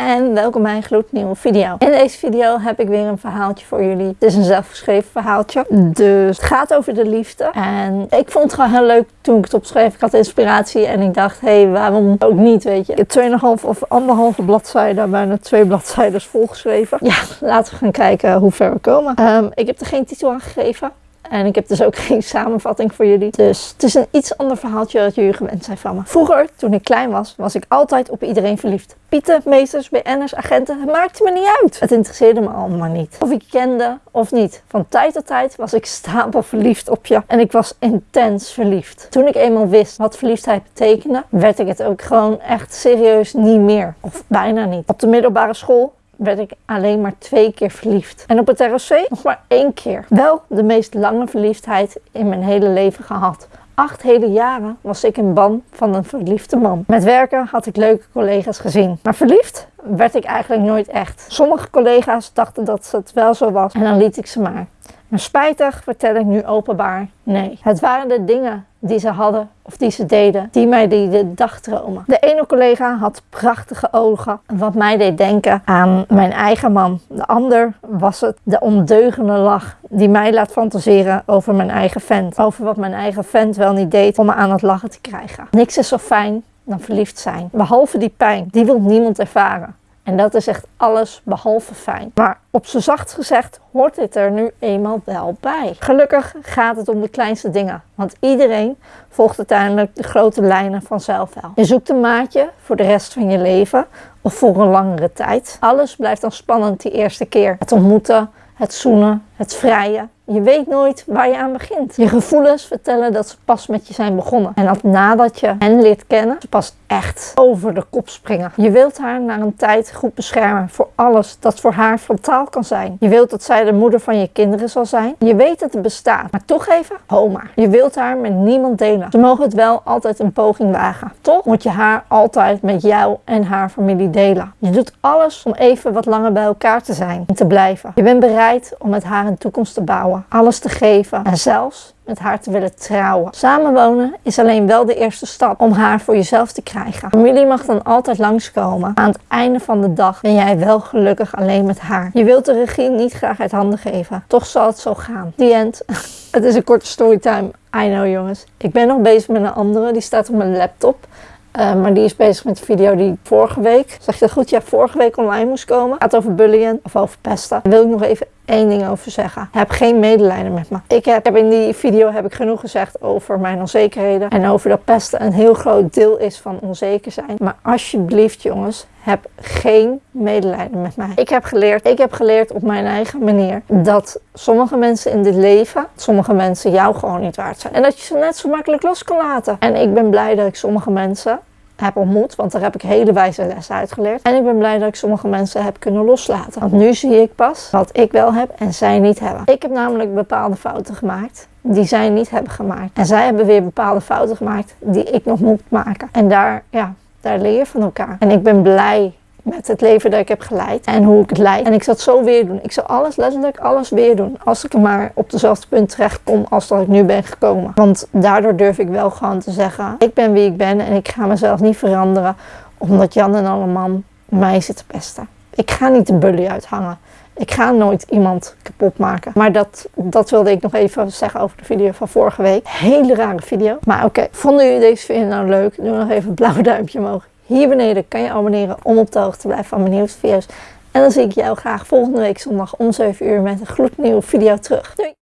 en welkom bij een gloednieuwe video. In deze video heb ik weer een verhaaltje voor jullie. Het is een zelfgeschreven verhaaltje, dus het gaat over de liefde. En ik vond het gewoon heel leuk toen ik het opschreef. Ik had inspiratie en ik dacht, hé, hey, waarom ook niet, weet je. Ik heb 2,5 of anderhalve bladzijde, bijna twee bladzijden volgeschreven. Ja, laten we gaan kijken hoe ver we komen. Um, ik heb er geen titel aan gegeven. En ik heb dus ook geen samenvatting voor jullie. Dus het is een iets ander verhaaltje dat jullie gewend zijn van me. Vroeger, toen ik klein was, was ik altijd op iedereen verliefd. Pieten, meesters, BN'ers, agenten, het maakte me niet uit. Het interesseerde me allemaal niet. Of ik kende of niet. Van tijd tot tijd was ik stapel verliefd op je. En ik was intens verliefd. Toen ik eenmaal wist wat verliefdheid betekende, werd ik het ook gewoon echt serieus niet meer. Of bijna niet. Op de middelbare school werd ik alleen maar twee keer verliefd. En op het ROC nog maar één keer. Wel de meest lange verliefdheid in mijn hele leven gehad. Acht hele jaren was ik in ban van een verliefde man. Met werken had ik leuke collega's gezien. Maar verliefd werd ik eigenlijk nooit echt. Sommige collega's dachten dat het wel zo was en dan liet ik ze maar. Maar spijtig vertel ik nu openbaar nee. Het waren de dingen die ze hadden of die ze deden, die mij deden dagdromen. De ene collega had prachtige ogen, wat mij deed denken aan mijn eigen man. De ander was het de ondeugende lach die mij laat fantaseren over mijn eigen vent. Over wat mijn eigen vent wel niet deed om me aan het lachen te krijgen. Niks is zo fijn dan verliefd zijn. Behalve die pijn, die wil niemand ervaren. En dat is echt alles behalve fijn. Maar op z'n zacht gezegd hoort dit er nu eenmaal wel bij. Gelukkig gaat het om de kleinste dingen. Want iedereen volgt uiteindelijk de grote lijnen vanzelf wel. Je zoekt een maatje voor de rest van je leven of voor een langere tijd. Alles blijft dan spannend die eerste keer. Het ontmoeten, het zoenen, het vrijen. Je weet nooit waar je aan begint. Je gevoelens vertellen dat ze pas met je zijn begonnen. En dat nadat je hen leert kennen, ze pas echt over de kop springen. Je wilt haar na een tijd goed beschermen voor alles dat voor haar frontaal kan zijn. Je wilt dat zij de moeder van je kinderen zal zijn. Je weet dat het bestaat, maar toch even, homa. Je wilt haar met niemand delen. Ze mogen het wel altijd een poging wagen. Toch moet je haar altijd met jou en haar familie delen. Je doet alles om even wat langer bij elkaar te zijn en te blijven. Je bent bereid om met haar een toekomst te bouwen, alles te geven en zelfs met haar te willen trouwen. Samenwonen is alleen wel de eerste stap om haar voor jezelf te krijgen. Familie mag dan altijd langskomen. Aan het einde van de dag ben jij wel gelukkig alleen met haar. Je wilt de regie niet graag uit handen geven. Toch zal het zo gaan. The end. het is een korte storytime. I know jongens. Ik ben nog bezig met een andere. Die staat op mijn laptop. Uh, maar die is bezig met de video die vorige week, zeg je dat goed, ja, vorige week online moest komen. Het gaat over bullying of over pesten. Wil ik nog even één ding over zeggen. Heb geen medelijden met me. Ik heb, heb, in die video heb ik genoeg gezegd over mijn onzekerheden. En over dat pesten een heel groot deel is van onzeker zijn. Maar alsjeblieft jongens, heb geen medelijden met mij. Ik heb geleerd, ik heb geleerd op mijn eigen manier dat sommige mensen in dit leven, sommige mensen jou gewoon niet waard zijn. En dat je ze net zo makkelijk los kan laten. En ik ben blij dat ik sommige mensen heb ontmoet, want daar heb ik hele wijze lessen uitgeleerd. En ik ben blij dat ik sommige mensen heb kunnen loslaten. Want nu zie ik pas wat ik wel heb en zij niet hebben. Ik heb namelijk bepaalde fouten gemaakt die zij niet hebben gemaakt. En zij hebben weer bepaalde fouten gemaakt die ik nog moet maken. En daar, ja, daar leer je van elkaar. En ik ben blij met het leven dat ik heb geleid en hoe ik het leid. En ik zal het zo weer doen. Ik zal alles, letterlijk alles weer doen. Als ik maar op dezelfde punt terecht kom als dat ik nu ben gekomen. Want daardoor durf ik wel gewoon te zeggen, ik ben wie ik ben en ik ga mezelf niet veranderen omdat Jan en alle man mij zitten pesten. Ik ga niet de bully uithangen. Ik ga nooit iemand kapot maken. Maar dat, dat wilde ik nog even zeggen over de video van vorige week. Hele rare video. Maar oké, vonden jullie deze video nou leuk? Doe nog even een blauw duimpje omhoog. Hier beneden kan je abonneren om op de hoogte te blijven van mijn nieuwste video's. En dan zie ik jou graag volgende week zondag om 7 uur met een gloednieuwe video terug. Doei!